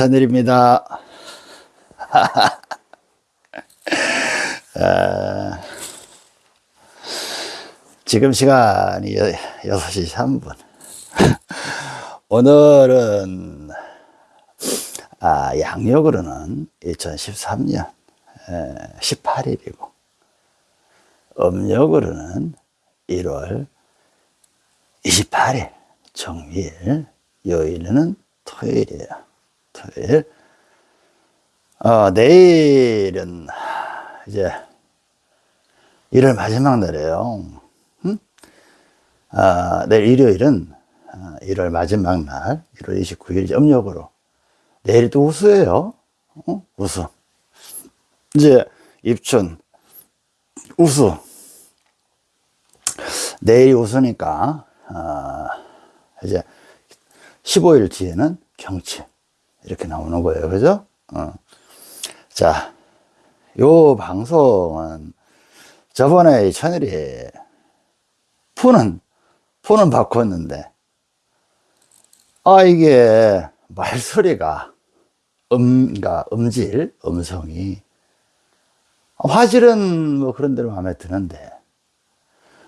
천일입니다. 아, 지금 시간이 6시 3분. 오늘은 아, 양력으로는 2013년 18일이고 음력으로는 1월 28일 정일 요일은 토요일이에요. 토요일. 어, 내일은 이제 1월 마지막 날이에요. 응? 아, 내일 일요일은 1월 아, 마지막 날, 1월 29일 음력으로. 내일이 또 우수예요. 어? 우수. 이제 입춘, 우수. 내일이 우수니까, 아, 이제 15일 뒤에는 경치. 이렇게 나오는 거예요. 그죠? 어. 자, 요 방송은 저번에 천일이 푸는, 푸는 바꿨는데, 아, 이게 말소리가 음, 그러니까 음질, 음성이 화질은 뭐 그런 대로 마음에 드는데,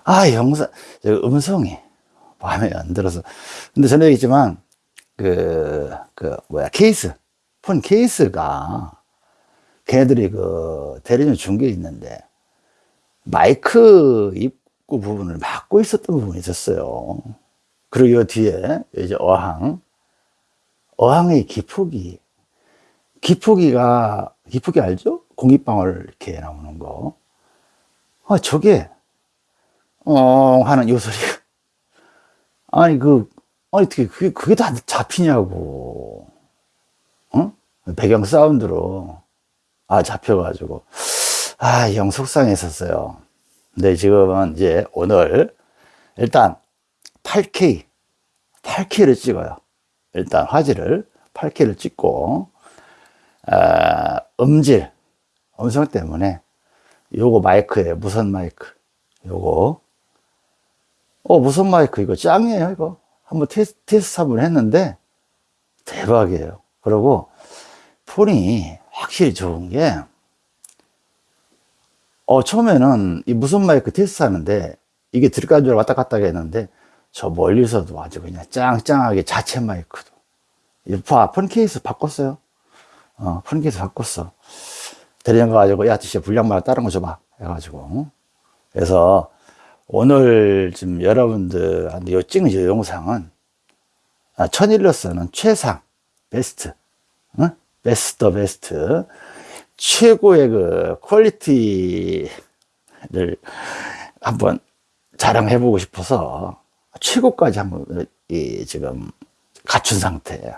아, 영상, 음성이 마음에 안 들어서. 근데 전에 얘기했지만, 그, 그, 뭐야, 케이스. 폰 케이스가, 걔네들이 그, 대리점 중계에 있는데, 마이크 입구 부분을 막고 있었던 부분이 있었어요. 그리고 요 뒤에, 이제 어항. 어항의 기폭이, 기폭이가, 기폭이 알죠? 공기방울 이렇게 나오는 거. 아, 저게, 어, 하는 요 소리가. 아니, 그, 아니, 어떻게, 그게, 그게 다 잡히냐고. 어? 배경 사운드로. 아, 잡혀가지고. 아, 영 속상했었어요. 근데 지금은 이제 오늘, 일단 8K, 8K를 찍어요. 일단 화질을 8K를 찍고, 아, 음질, 음성 때문에 요거 마이크에 무선 마이크, 요거. 어, 무선 마이크 이거 짱이에요, 이거. 한번 테스트, 테스트 한번 했는데 대박이에요. 그리고 폰이 확실히 좋은 게 어, 처음에는 이 무선 마이크 테스트 하는데 이게 들어간 줄 왔다 갔다 했는데 저 멀리서도 아주 그냥 짱짱하게 자체 마이크도 봐, 폰 케이스 바꿨어요. 어, 폰 케이스 바꿨어. 대리점 가가지고 야, 진짜 불량말 다른 거 줘봐. 해가지고. 그래서 오늘 지금 여러분들한테 요 찍는 이 영상은 아, 천일로서는 최상, 베스트, 어? 베스트 베스트, 최고의 그 quality를 한번 자랑해 보고 싶어서 최고까지 한번 이 지금 갖춘 상태예요.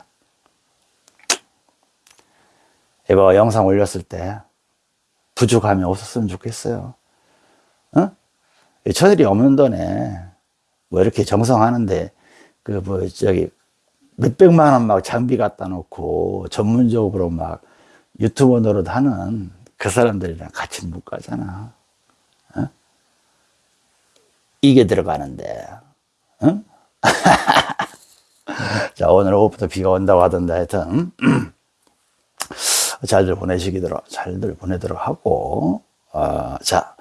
이거 영상 올렸을 때 부족함이 없었으면 좋겠어요. 어? 천일이 없는 돈에 뭐 이렇게 정성하는데 그 뭐 저기 몇백만 원 막 장비 갖다 놓고 전문적으로 막 유튜버 노릇 하는 그 사람들이랑 같이 못 가잖아. 어? 이게 들어가는데. 어? 자, 오늘 오후부터 비가 온다고 하던데 하여튼 잘들 보내시기도록 잘들 보내도록 하고 어, 자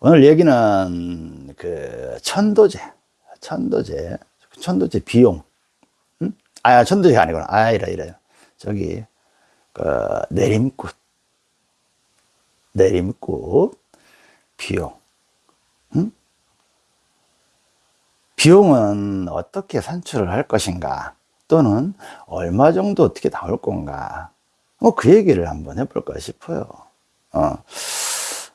오늘 얘기는 그 천도제, 천도제, 천도제 비용. 응? 아, 천도제가 아니구나. 아, 이라, 이래요. 저기, 그, 내림꽃. 내림꽃 비용. 응? 비용은 어떻게 산출을 할 것인가? 또는 얼마 정도 어떻게 나올 건가? 뭐 그 얘기를 한번 해볼까 싶어요. 어.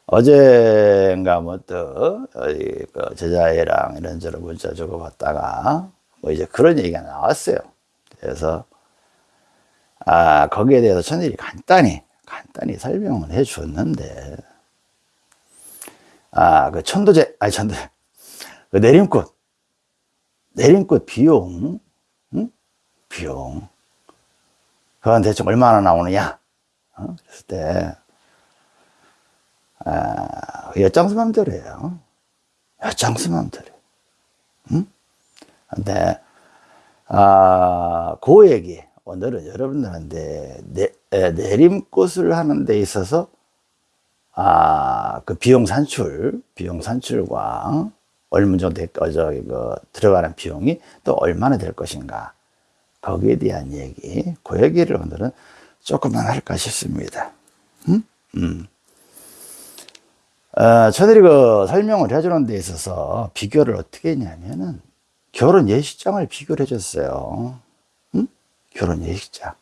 어제인가 뭐또 그 제자애랑 이런저런 문자 주고 받다가 뭐 이제 그런 얘기가 나왔어요. 그래서 아 거기에 대해서 천일이 간단히 간단히 설명을 해 줬는데 아 그 천도제 아니 천도제 그 내림꽃 내림꽃 비용 응? 비용 그건 대충 얼마나 나오느냐 어? 그랬을 때 아, 엿장수 맘대로예요. 엿장수 맘대로. 응? 근데, 아, 그 얘기, 오늘은 여러분들한테 내, 에, 내림꽃을 하는 데 있어서 아, 그 비용 산출, 비용 산출과 얼마 정도 될, 거, 저기, 그, 들어가는 비용이 또 얼마나 될 것인가. 거기에 대한 얘기, 그 얘기를 오늘은 조금만 할까 싶습니다. 음? 음. 어, 저들이 그 설명을 해주는 데 있어서 비교를 어떻게 했냐면은 결혼 예식장을 비교를 해줬어요. 응? 결혼 예식장.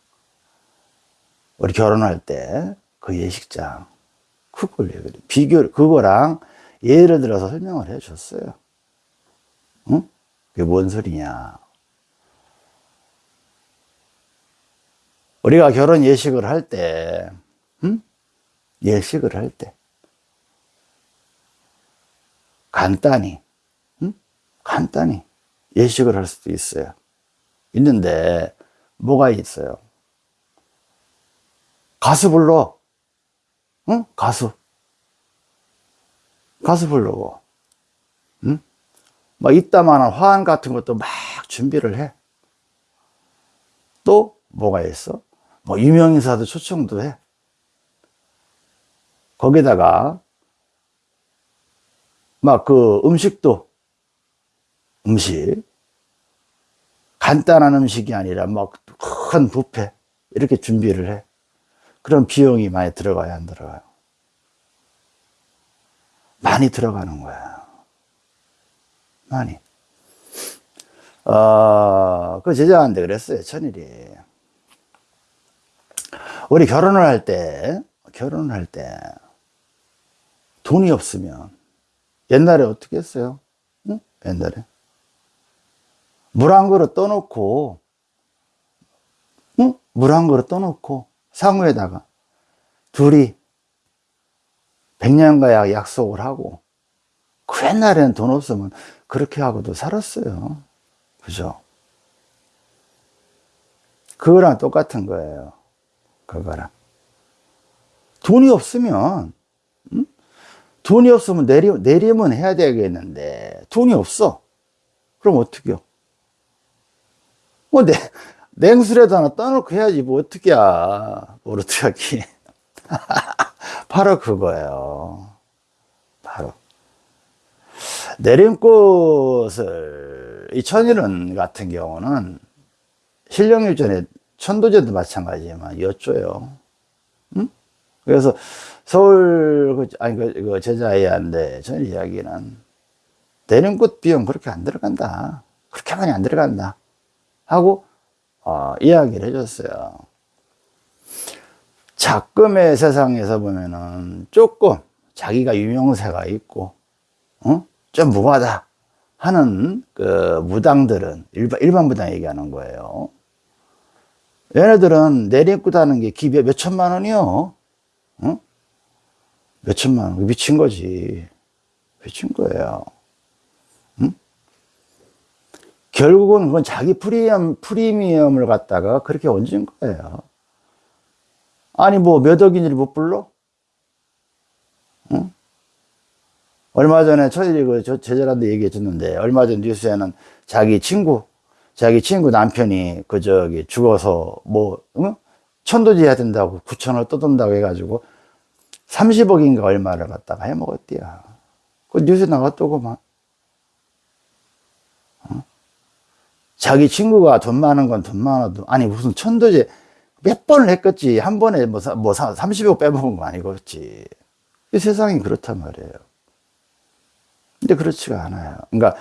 우리 결혼할 때 그 예식장. 그걸 얘기를, 비교, 그거랑 예를 들어서 설명을 해 줬어요. 응? 그게 뭔 소리냐. 우리가 결혼 예식을 할 때, 응? 예식을 할 때, 간단히, 응? 간단히 예식을 할 수도 있어요. 있는데, 뭐가 있어요? 가수 불러. 응? 가수. 가수 부르고. 응? 막 이따만한 화환 같은 것도 막 준비를 해. 또 뭐가 있어? 뭐 유명인사도 초청도 해. 거기다가 막 그 음식도 음식 간단한 음식이 아니라 막큰 뷔페 이렇게 준비를 해. 그런 비용이 많이 들어가야 안 들어가요? 많이 들어가는 거야. 많이. 어, 그 제자한테 그랬어요, 천일이. 우리 결혼을 할 때, 결혼을 할 때, 돈이 없으면, 옛날에 어떻게 했어요? 응? 옛날에. 물 한 그릇 떠놓고, 응? 물한 그릇 떠놓고, 상우에다가 둘이 백년가약 약속을 하고 그 옛날에는 돈 없으면 그렇게 하고도 살았어요. 그죠? 그거랑 똑같은 거예요. 그거랑. 돈이 없으면, 응? 돈이 없으면 내림, 내림은 해야 되겠는데, 돈이 없어. 그럼 어떻게 요? 뭐, 내, 냉수라도 하나 떠놓고 해야지 뭐 어떻게 야 모르트하기 바로 그거예요. 바로. 내림꽃을 이 천일은 같은 경우는 신령일전에 천도제도 마찬가지지만 엿줘요. 응? 그래서 서울 그, 아니 그, 그 제자애한테 전 이야기는 내림꽃 비용 그렇게 안 들어간다 그렇게 많이 안 들어간다 하고 어, 이야기를 해줬어요. 작금의 세상에서 보면은 조금 자기가 유명세가 있고, 어? 좀 무하다 하는 그 무당들은 일반, 일반 무당 얘기하는 거예요. 얘네들은 내리입구다는 게 기비에 몇 천만 원이요. 어? 몇 천만 원. 미친 거지. 미친 거예요. 결국은 그건 자기 프리미엄, 프리미엄을 갖다가 그렇게 얹은 거예요. 아니, 뭐, 몇 억인지를 못 불러? 응? 얼마 전에 저희 그 제자한테 얘기해 줬는데, 얼마 전 뉴스에는 자기 친구, 자기 친구 남편이 그 저기 죽어서 뭐, 응? 천도지 해야 된다고 9천을 떠돈다고 해가지고 30억인가 얼마를 갖다가 해먹었대요. 그 뉴스 나갔더구만. 자기 친구가 돈 많은 건 돈 많아도 아니 무슨 천도제 몇 번을 했겠지. 한 번에 뭐, 뭐 30억 빼먹은 거 아니겠지. 이 세상이 그렇단 말이에요. 근데 그렇지가 않아요. 그러니까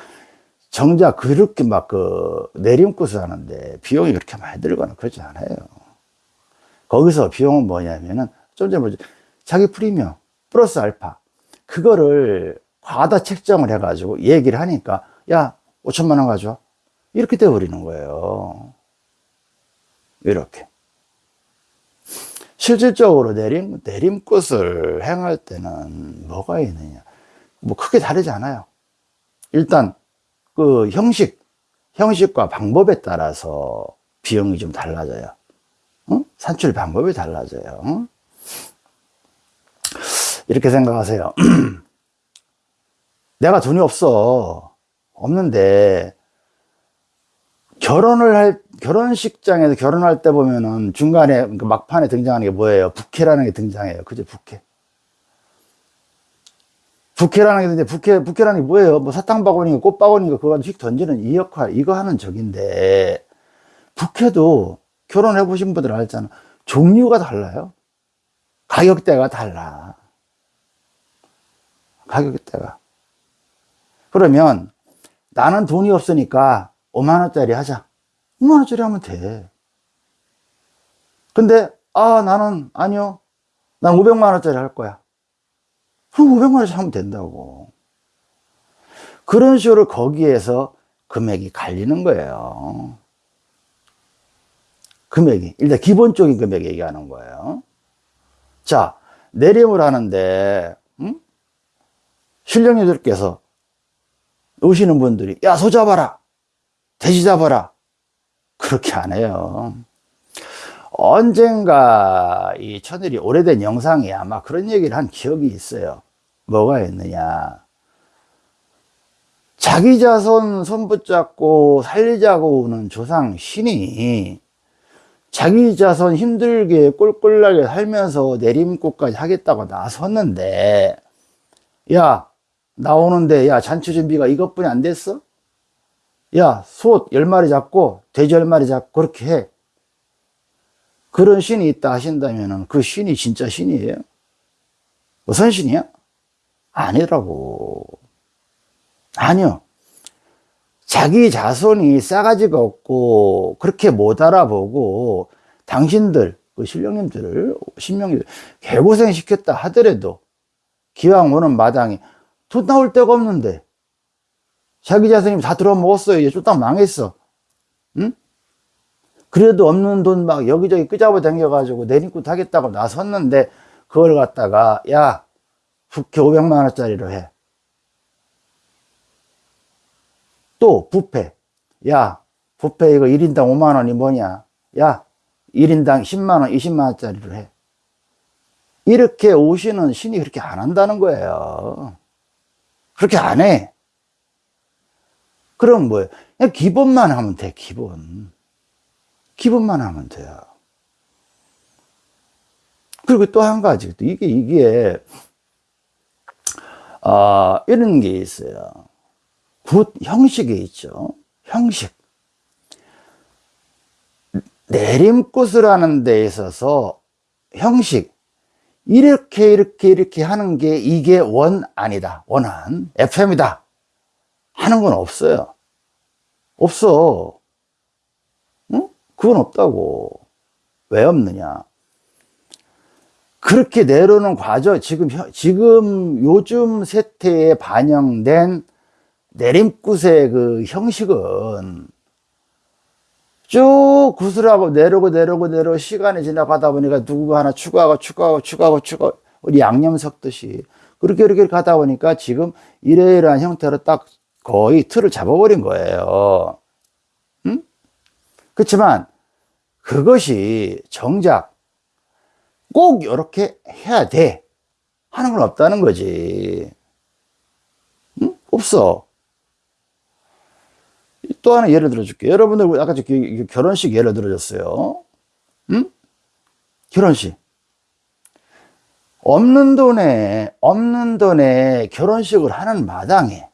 정작 그렇게 막 그 내림꽃을 하는데 비용이 그렇게 많이 들거나 그러지 않아요 거기서 비용은 뭐냐면은 좀 전에 뭐지 자기 프리미엄 플러스 알파 그거를 과다 책정을 해가지고 얘기를 하니까 야 5천만 원 가져와 이렇게 되어버리는 거예요. 이렇게. 실질적으로 내림, 내림꽃을 행할 때는 뭐가 있느냐. 뭐 크게 다르지 않아요. 일단 그 형식, 형식과 방법에 따라서 비용이 좀 달라져요. 어? 산출 방법이 달라져요. 어? 이렇게 생각하세요. 내가 돈이 없어. 없는데 결혼을 할, 결혼식장에서 결혼할 때 보면은 중간에 그 막판에 등장하는 게 뭐예요? 부케라는 게 등장해요. 그죠? 부케. 부케라는 게 있는데 부케 부케라는 게 뭐예요? 뭐 사탕 바구니가 꽃 바구니가 그거 휙 던지는 이 역할 이거 하는 적인데 부케도 결혼해 보신 분들 알잖아. 종류가 달라요. 가격대가 달라. 가격대가. 그러면 나는 돈이 없으니까 5만원짜리 하자. 5만원짜리 하면 돼. 근데, 아, 나는, 아니요. 난 500만원짜리 할 거야. 그럼 500만원짜리 하면 된다고. 그런 식으로 거기에서 금액이 갈리는 거예요. 금액이. 일단 기본적인 금액 얘기하는 거예요. 자, 내림을 하는데, 음? 신령님들께서 오시는 분들이, 야, 소 잡아라! 돼지 잡아라! 그렇게 안 해요. 언젠가 이 천일이 오래된 영상에 아마 그런 얘기를 한 기억이 있어요. 뭐가 있느냐. 자기 자손 손 붙잡고 살리자고 오는 조상 신이 자기 자손 힘들게 꼴꼴나게 살면서 내림꽃까지 하겠다고 나섰는데 야 나오는데 야 잔치 준비가 이것뿐이 안 됐어? 야소 10마리 잡고 돼지 10마리 잡고 그렇게 해 그런 신이 있다 하신다면 그 신이 진짜 신이에요? 무슨 신이야? 아니라고 아니요 자기 자손이 싸가지가 없고 그렇게 못 알아보고 당신들 그 신령님들을 신명들 개고생 시켰다 하더라도 기왕 오는 마당에 돈 나올 데가 없는데 자기 자손이 다 들어먹었어요 이제 쫄딱 망했어. 응? 그래도 없는 돈 막 여기저기 끄잡아 당겨 가지고 내림꾼 하겠다고 나섰는데 그걸 갖다가 야 국회 500만 원짜리로 해 또 부패. 야, 부패 이거 1인당 5만 원이 뭐냐? 야, 1인당 10만 원, 20만 원짜리로 해. 이렇게 오시는 신이 그렇게 안 한다는 거예요. 그렇게 안 해. 그럼 뭐예요? 그냥 기본만 하면 돼, 기본. 기본만 하면 돼요. 그리고 또 한 가지, 이게, 이게, 아, 이런 게 있어요. 굿 형식이 있죠. 형식. 내림굿을 하는 데 있어서 형식. 이렇게 이렇게 이렇게 하는 게 이게 원 아니다. 원한 FM이다. 하는 건 없어요. 없어. 응? 그건 없다고. 왜 없느냐? 그렇게 내려오는 과정, 지금, 지금 요즘 세태에 반영된 내림굿의 그 형식은 쭉 구슬하고 내려오고 내려오고 내려오고 시간이 지나가다 보니까 누구가 하나 추가하고 추가하고 추가하고 추가 우리 양념 섞듯이 그렇게 이렇게 가다 보니까 지금 이러이러한 형태로 딱 거의 틀을 잡아버린 거예요. 응? 그렇지만 그것이 정작 꼭 이렇게 해야 돼 하는 건 없다는 거지. 응? 없어. 또 하나 예를 들어줄게요. 여러분들 아까 결혼식 예를 들어줬어요. 응? 결혼식. 없는 돈에, 없는 돈에 결혼식을 하는 마당에,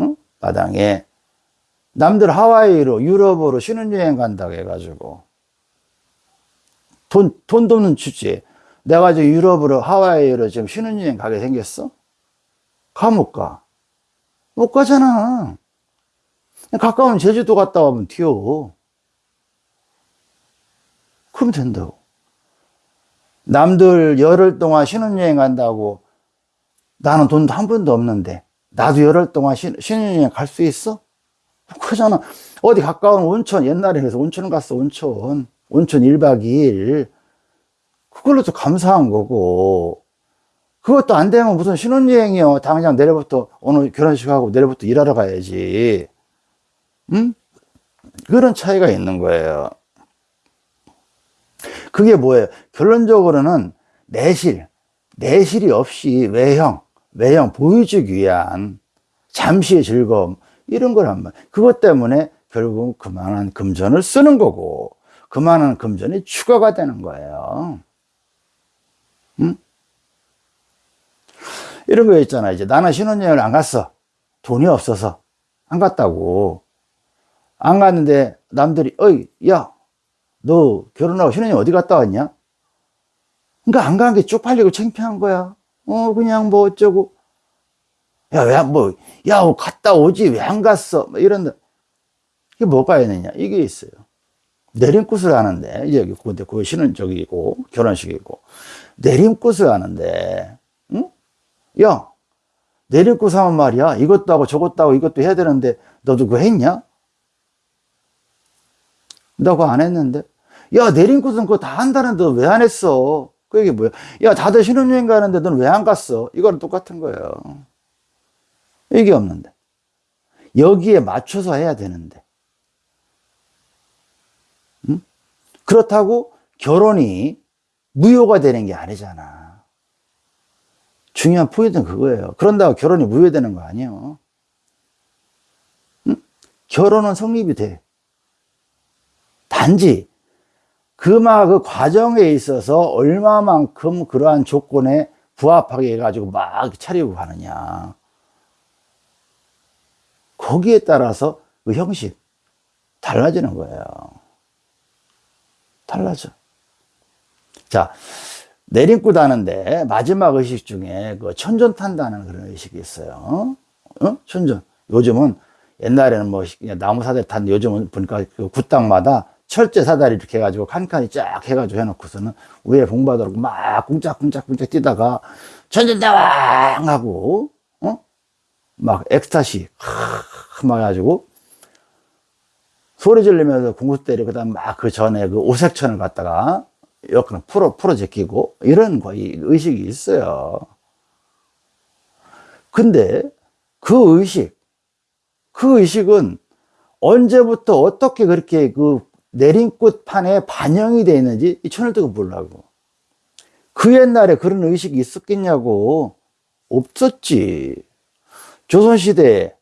응? 마당에, 남들 하와이로, 유럽으로 신혼여행 간다고 해가지고, 돈, 돈도 없는 주제. 내가 지금 유럽으로, 하와이로 지금 신혼여행 가게 생겼어? 가, 못 가? 못 가잖아. 가까운 제주도 갔다 오면 튀어. 그럼 된다고. 남들 열흘 동안 신혼여행 간다고 나는 돈도 한 번도 없는데 나도 열흘 동안 신, 신혼여행 갈 수 있어? 그잖아. 어디 가까운 온천, 옛날에 그래서 온천 갔어, 온천. 온천 1박 2일. 그걸로도 감사한 거고. 그것도 안 되면 무슨 신혼여행이요. 당장 내일부터 오늘 결혼식하고 내일부터 일하러 가야지. 음? 그런 차이가 있는 거예요. 그게 뭐예요? 결론적으로는 내실, 내실이 없이 외형, 외형 보여주기 위한 잠시의 즐거움, 이런 걸 한번. 그것 때문에 결국 그만한 금전을 쓰는 거고 그만한 금전이 추가가 되는 거예요. 응? 이런 거 있잖아. 이제 나는 신혼여행을 안 갔어. 돈이 없어서 안 갔다고. 안 갔는데 남들이 어이 야 너 결혼하고 신혼여행 어디 갔다 왔냐? 그러니까 안 간 게 쪽팔리고 창피한 거야. 어 그냥 뭐 어쩌고 야 왜 뭐야 뭐 갔다 오지 왜 안 갔어? 뭐 이런 이게 뭐가 있느냐 이게 있어요. 내림굿을 하는데 이제 근데 그 신혼 저기고 결혼식이고 내림굿을 하는데 응? 야 내림굿 하면 말이야 이것도 하고 저것도 하고 이것도 해야 되는데 너도 그거 했냐? 나 그거 안 했는데 야 내림굿은 그거 다 한다는데 왜 안 했어? 그 얘기 뭐야? 야 다들 신혼여행 가는데 넌 왜 안 갔어? 이거랑 똑같은 거예요. 이게 없는데 여기에 맞춰서 해야 되는데 응? 그렇다고 결혼이 무효가 되는 게 아니잖아 중요한 포인트는 그거예요 그런다고 결혼이 무효되는 거 아니에요 응? 결혼은 성립이 돼 단지 그마 그 과정에 있어서 얼마만큼 그러한 조건에 부합하게 해가지고 막 차리고 가느냐 거기에 따라서 그 형식 달라지는 거예요. 달라져. 자, 내림굿 하는데 마지막 의식 중에 그 천전 탄다는 그런 의식이 있어요. 어? 천전. 요즘은 옛날에는 뭐 나무 사다리 탄 요즘은 보니까 그 굿당마다 철제 사다리 이렇게 해가지고 칸칸이 쫙 해가지고 해놓고서는 위에 봉받으라고 막 꿍짝꿍짝꿍짝 뛰다가 천전대왕 하고 어? 막 엑스타시 막 해가지고 소리 지르면서 공구 때리고 그다음 막 그 전에 그 오색천을 갖다가 여기는 풀어 풀어 제끼고 이런 거의 의식이 있어요. 근데 그 의식 그 의식은 언제부터 어떻게 그렇게 그 내림꽃 판에 반영이 되어 있는지 이 천을 뜨고 보려고. 그 옛날에 그런 의식이 있었겠냐고. 없었지. 조선시대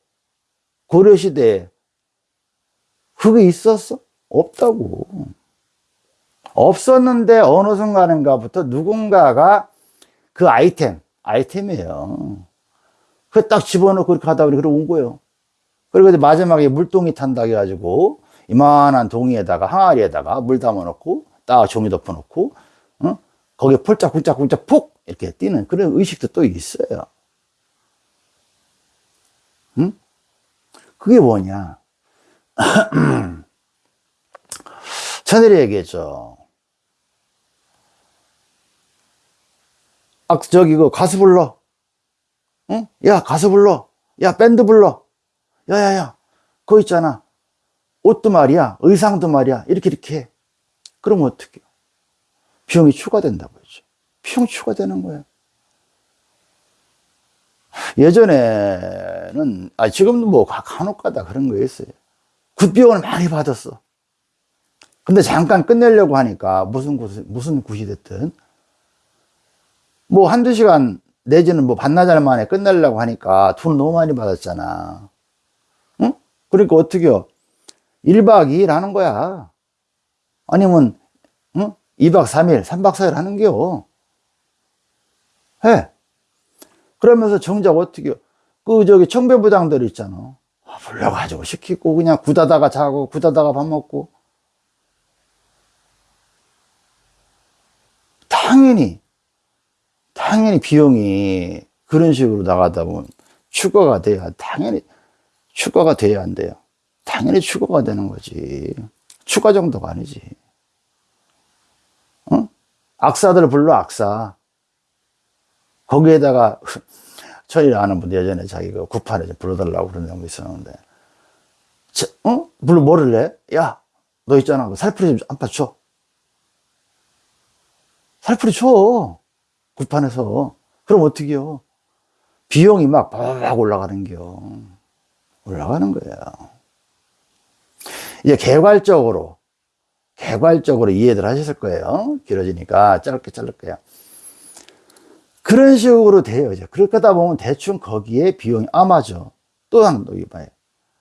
고려시대 그게 있었어? 없다고. 없었는데 어느 순간인가부터 누군가가 그 아이템 아이템이에요. 그 딱 집어넣고 그렇게 하다 보니 그러고 온 거예요. 그리고 마지막에 물동이 탄다 해가지고 이만한 동이에다가 항아리에다가 물 담아 놓고 딱 종이 덮어 놓고 어? 거기에 폴짝폴짝폴짝 푹 이렇게 뛰는 그런 의식도 또 있어요. 응? 그게 뭐냐? 천일이 얘기했죠. 아 저기 그 가수 불러. 응? 야 가수 불러. 야 밴드 불러. 야야야. 그거 있잖아 옷도 말이야 의상도 말이야 이렇게 이렇게. 해. 그러면 어떻게 비용이 추가된다고 했죠 비용 추가되는 거예요 예전에는 아 지금도 뭐 간혹 가다 그런 거 있어요. 굿비용을 많이 받았어. 근데 잠깐 끝내려고 하니까 무슨 굿 무슨 굿이 됐든. 뭐 한두 시간 내지는 뭐 반나절 만에 끝내려고 하니까 돈 너무 많이 받았잖아. 응? 그러니까 어떻게요 1박 2일 하는 거야. 아니면 응? 2박 3일 3박 4일 하는 게요 해. 그러면서 정작 어떻게 그 저기 청배부장들 있잖아. 아, 불러가지고 시키고 그냥 굳다다가 자고 굳다다가 밥 먹고. 당연히 당연히 비용이 그런 식으로 나가다 보면 추가가 돼야 당연히 추가가 돼야 안 돼요 당연히 추가가 되는 거지. 추가 정도가 아니지. 어? 악사들 불러 악사. 거기에다가 천일 아는 분 예전에 자기가 그 구판에 불러달라고 그런 놈이 있었는데. 어? 불러 뭐를 해? 야 너 있잖아. 그 살풀이 좀 안파 줘 살풀이 줘 구판에서. 그럼 어떻게 요? 비용이 막 바박 올라가는 겨. 올라가는 거예요 이제 개괄적으로 개괄적으로 이해들 하셨을 거예요 길어지니까 짧게 자를 거예요 그런 식으로 돼요. 이제 그렇게 하다 보면 대충 거기에 비용이 아마죠. 또 하나 또 봐요.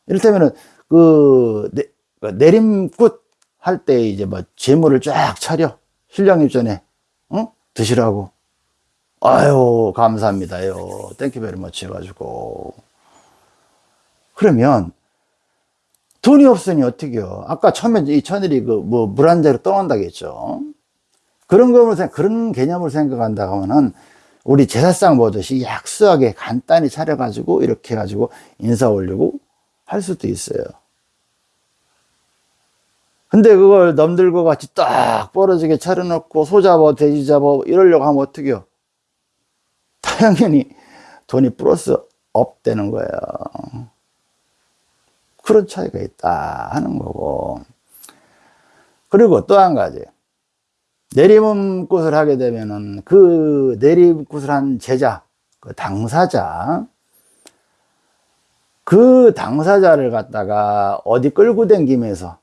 이를테면은 그 그, 내, 그 내림굿 할 때 이제 뭐 제물을 쫙 차려. 신령님 전에, 어? 드시라고. 아유, 감사합니다요. thank you very much 해가지고. 그러면, 돈이 없으니 어떻게요? 아까 처음에 이 천일이 그 뭐 물한 자루 떠 놓는다 했죠. 그런 거로 그런 개념으로 생각한다 하면은 우리 제사상 보듯이 약소하게 간단히 차려가지고 이렇게 해가지고 인사 올리고 할 수도 있어요. 근데 그걸 넘들고 같이 딱 벌어지게 차려놓고 소 잡아, 돼지 잡아 이러려고 하면 어떡해요? 당연히 돈이 plus up 되는 거예요. 그런 차이가 있다 하는 거고. 그리고 또 한 가지. 내림굿을 하게 되면은 그 내림굿을 한 제자, 그 당사자, 그 당사자를 갖다가 어디 끌고 댕기면서,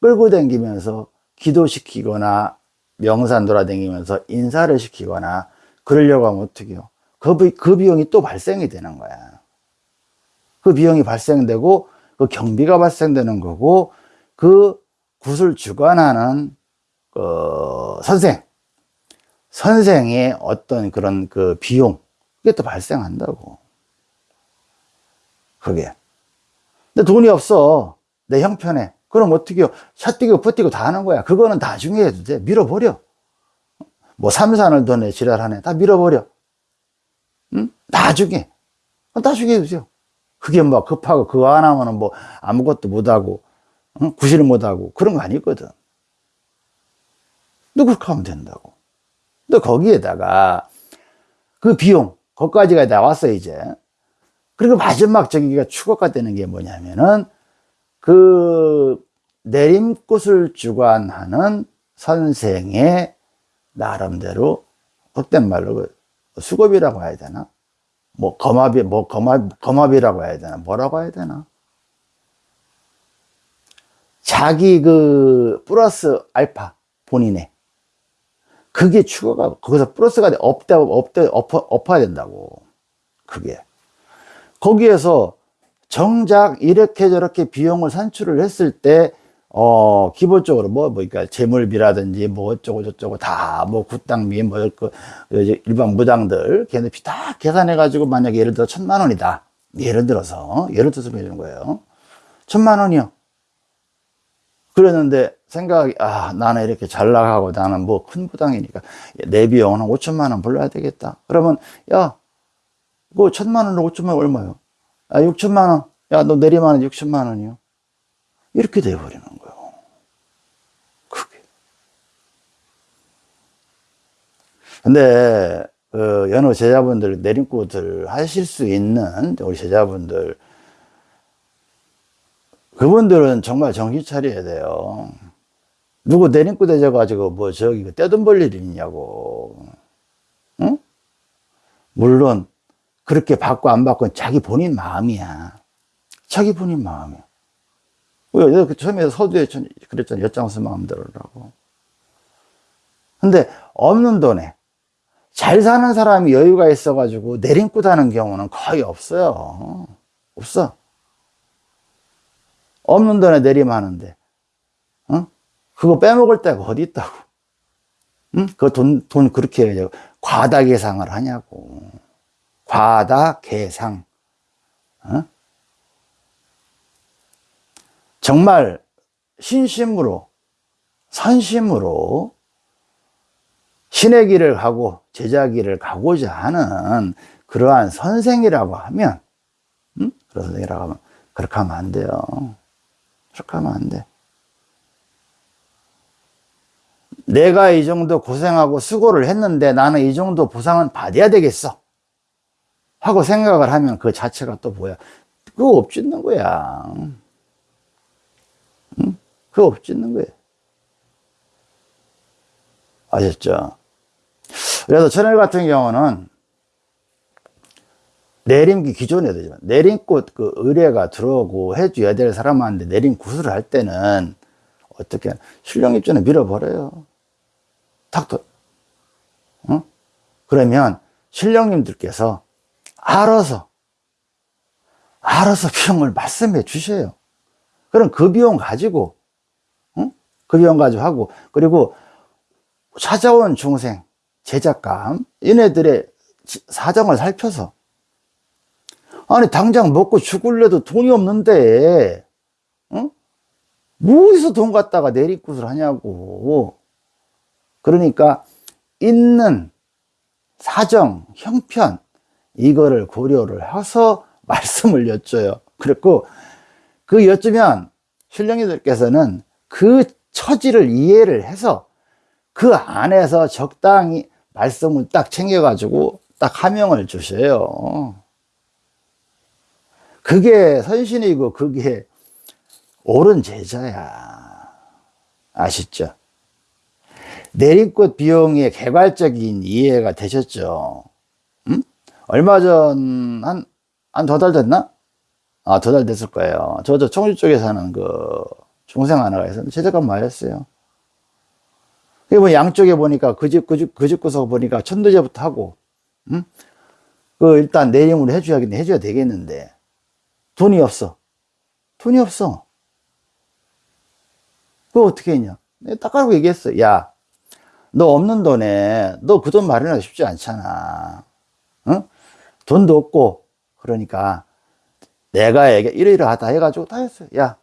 끌고 댕기면서 기도시키거나 명산 돌아다니면서 인사를 시키거나 그러려고 하면 어떻게 해요? 그, 비, 그 비용이 또 발생이 되는 거야. 그 비용이 발생되고 그 경비가 발생되는 거고 그 굿을 주관하는 그 선생, 선생의 어떤 그런 그 비용, 그게 또 발생한다고. 그게. 근데 돈이 없어. 내 형편에. 그럼 어떻게 요 샷뛰고 퍼뛰고 다 하는 거야. 그거는 나중에 해도 돼. 밀어버려. 뭐 삼산을 돈에 지랄하네. 다 밀어버려. 응? 나중에. 나중에 해주세요. 그게 뭐 급하고 그거 안 하면은 뭐 아무것도 못하고, 응? 구실을 못하고 그런 거 아니거든. 너 그렇게 하면 된다고. 또 거기에다가 그 비용, 거기까지가 나왔어, 이제. 그리고 마지막 저기가 추가가 되는 게 뭐냐면은 그 내림꽃을 주관하는 선생의 나름대로 헛된 말로 그 수급이라고 해야 되나? 뭐 거마비, 뭐 거마, 거마비라고 해야 되나? 뭐라고 해야 되나? 자기 그 플러스 알파 본인의 그게 추가가 거기서 플러스가 돼 업돼 업돼 엎어 엎어야 된다고 그게 거기에서 정작 이렇게 저렇게 비용을 산출을 했을 때 어, 기본적으로 뭐, 뭐, 그러니까 재물비라든지 뭐 어쩌고 저쩌고 다뭐 굿당비 뭐, 그, 일반 무당들 걔네들 다 계산해가지고 만약에 예를 들어 천만 원이다. 예를 들어서, 예를 들어서 해주는 거예요. 천만 원이요. 그랬는데 생각이 아 나는 이렇게 잘 나가고 나는 뭐 큰 부당이니까 내 비용은 한 5천만 원 불러야 되겠다 그러면 야 그거 천만 원으로 5천만 원 얼마요? 아 6천만 원. 야 너 내리면 6천만 원이요. 이렇게 돼버리는 거예요. 그게. 근데 그 여느 제자분들 내림꽃을 하실 수 있는 우리 제자분들 그분들은 정말 정신 차려야 돼요. 누구 내림고 되져가지고 뭐 저기 떼돈 벌일 있냐고. 응? 물론 그렇게 받고 안 받고 자기 본인 마음이야. 자기 본인 마음이야. 그 처음에 서두에 그랬잖아. 엿장수 마음대로라고. 근데 없는 돈에 잘 사는 사람이 여유가 있어가지고 내림고 다는 경우는 거의 없어요. 없어. 없는 돈에 내림하는데, 어? 그거 빼먹을 데가 어디 있다고. 응? 그 돈, 돈 그렇게 과다 계상을 하냐고. 과다 계상. 어? 정말 신심으로, 선심으로 신의 길을 가고 제자 길을 가고자 하는 그러한 선생이라고 하면, 응? 그런 선생이라고 하면, 그렇게 하면 안 돼요. 그렇게 하면 안 돼. 내가 이 정도 고생하고 수고를 했는데 나는 이 정도 보상은 받아야 되겠어. 하고 생각을 하면 그 자체가 또 뭐야? 그거 업짓는 거야. 응? 그거 업짓는 거야. 아셨죠? 그래서 천일 같은 경우는 내림기 기존에 되지만 내림꽃 그 의뢰가 들어오고 해줘야 될 사람한테 내림 구슬을 할 때는 어떻게 신령 입전에 밀어버려요. 탁 어? 그러면 신령님들께서 알아서 알아서 비용을 말씀해 주셔요. 그럼 그 비용 가지고, 응? 그 비용 가지고 하고, 그리고 찾아온 중생, 제작감, 얘네들의 지- 사정을 살펴서, 아니, 당장 먹고 죽을래도 돈이 없는데, 응? 뭐에서 돈 갖다가 내리굿을 하냐고. 그러니까, 있는 사정, 형편, 이거를 고려를 해서 말씀을 여쭤요. 그랬고, 그 여쭈면 신령이들께서는 그 처지를 이해를 해서 그 안에서 적당히 말씀을 딱 챙겨가지고 딱 하명을 주셔요. 그게 선신이고 그게 옳은 제자야. 아시죠? 내리꽃 비용의 개괄적인 이해가 되셨죠? 음? 얼마 전, 한, 한 두 달 됐나? 아, 두 달 됐을 거예요. 저, 저 청주 쪽에 사는 그 중생 하나가 있었는데, 제작감 맞았어요. 그게 뭐 양쪽에 보니까 그 집, 그 집, 그 집 구석 보니까 천도제부터 하고, 음? 그 일단 내림으로 해줘야겠네, 해줘야 되겠는데, 돈이 없어. 돈이 없어. 그거 어떻게 했냐? 딱 가고 얘기했어. 야, 너 없는 돈에 너 그 돈 마련하기 쉽지 않잖아. 응? 돈도 없고, 그러니까 내가 얘기, 이러이러하다 해가지고 다 했어요. 야,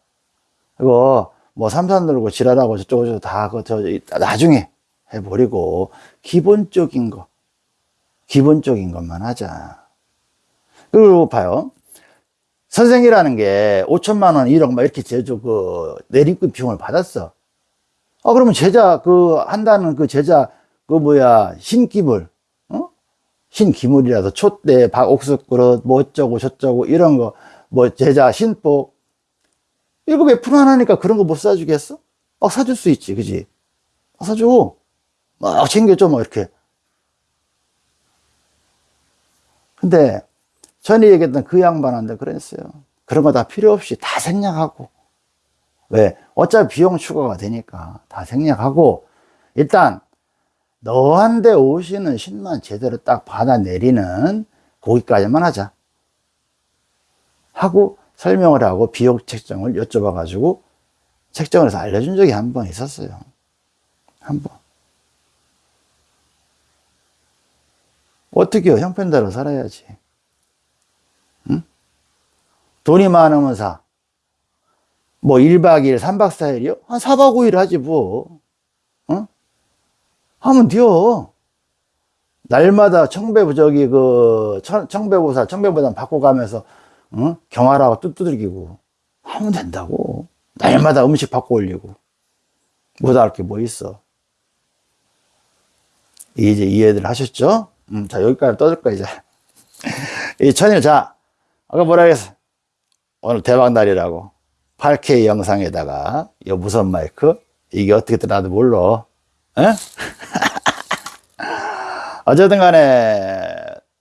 이거 뭐 삼산 놀고 지랄하고 저쩌고 저쩌고 다, 그, 저, 나중에 해버리고, 기본적인 거, 기본적인 것만 하자. 그리고 봐요. 선생이라는 게 5천만 원, 1억 막 이렇게 제조 그 내림꾼 비용을 받았어. 아, 그러면 제자, 그, 한다는 그 제자, 그 뭐야, 신기물, 어? 신기물이라서 촛대, 박옥숙 그릇, 뭐 어쩌고 저쩌고 이런 거, 뭐 제자, 신복. 이거 왜 불안하니까 그런 거 못 사주겠어? 막 사줄 수 있지, 그지? 막 사줘. 막 챙겨줘, 뭐 이렇게. 근데, 전에 얘기했던 그 양반한테 그랬어요. 그런 거 다 필요 없이 다 생략하고. 왜? 어차피 비용 추가가 되니까 다 생략하고, 일단, 너한테 오시는 신만 제대로 딱 받아내리는 거기까지만 하자. 하고 설명을 하고 비용 책정을 여쭤봐 가지고 책정을 해서 알려준 적이 한 번 있었어요. 한 번. 어떻게요? 형편대로 살아야지. 응? 돈이 많으면 사. 뭐 1박 2일, 3박 4일이요? 한 4박 5일 하지 뭐. 어? 하면 돼요. 날마다 청배 저기 그 청- 청배보살, 청배보단 바꿔가면서 어? 경화라고 뚜두들기고 하면 된다고. 날마다 음식 바꿔 올리고 못할 게 뭐 있어. 이제 이해들 하셨죠? 음, 자 여기까지 떠들 거야 이제. 이 천일 자 아까 뭐라 그랬어? 오늘 대박 날이라고 8K 영상에다가 이 무선 마이크 이게 어떻게 뜨나도 몰라. 에? 어쨌든 간에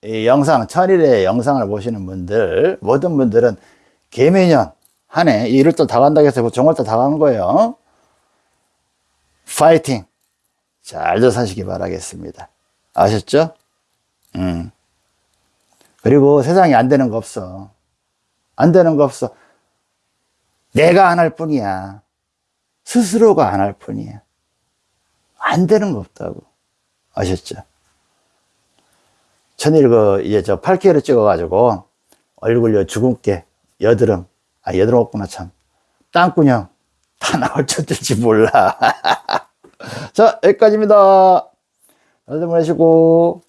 이 영상 천일의 영상을 보시는 분들 모든 분들은 개매년 한해 1월달 다 간다고 해서 정월달 다간 거예요. 파이팅 잘들 사시기 바라겠습니다. 아셨죠? 음. 그리고 세상에 안 되는 거 없어. 안 되는 거 없어. 내가 안 할 뿐이야. 스스로가 안 할 뿐이야. 안 되는 거 없다고. 아셨죠? 천일 그, 이제 저 8K로 찍어가지고, 얼굴 여 주근깨, 여드름, 아, 여드름 없구나, 참. 땅구녕, 다 나올 줄 될지 몰라. 자, 여기까지입니다. 여러분, 하시고.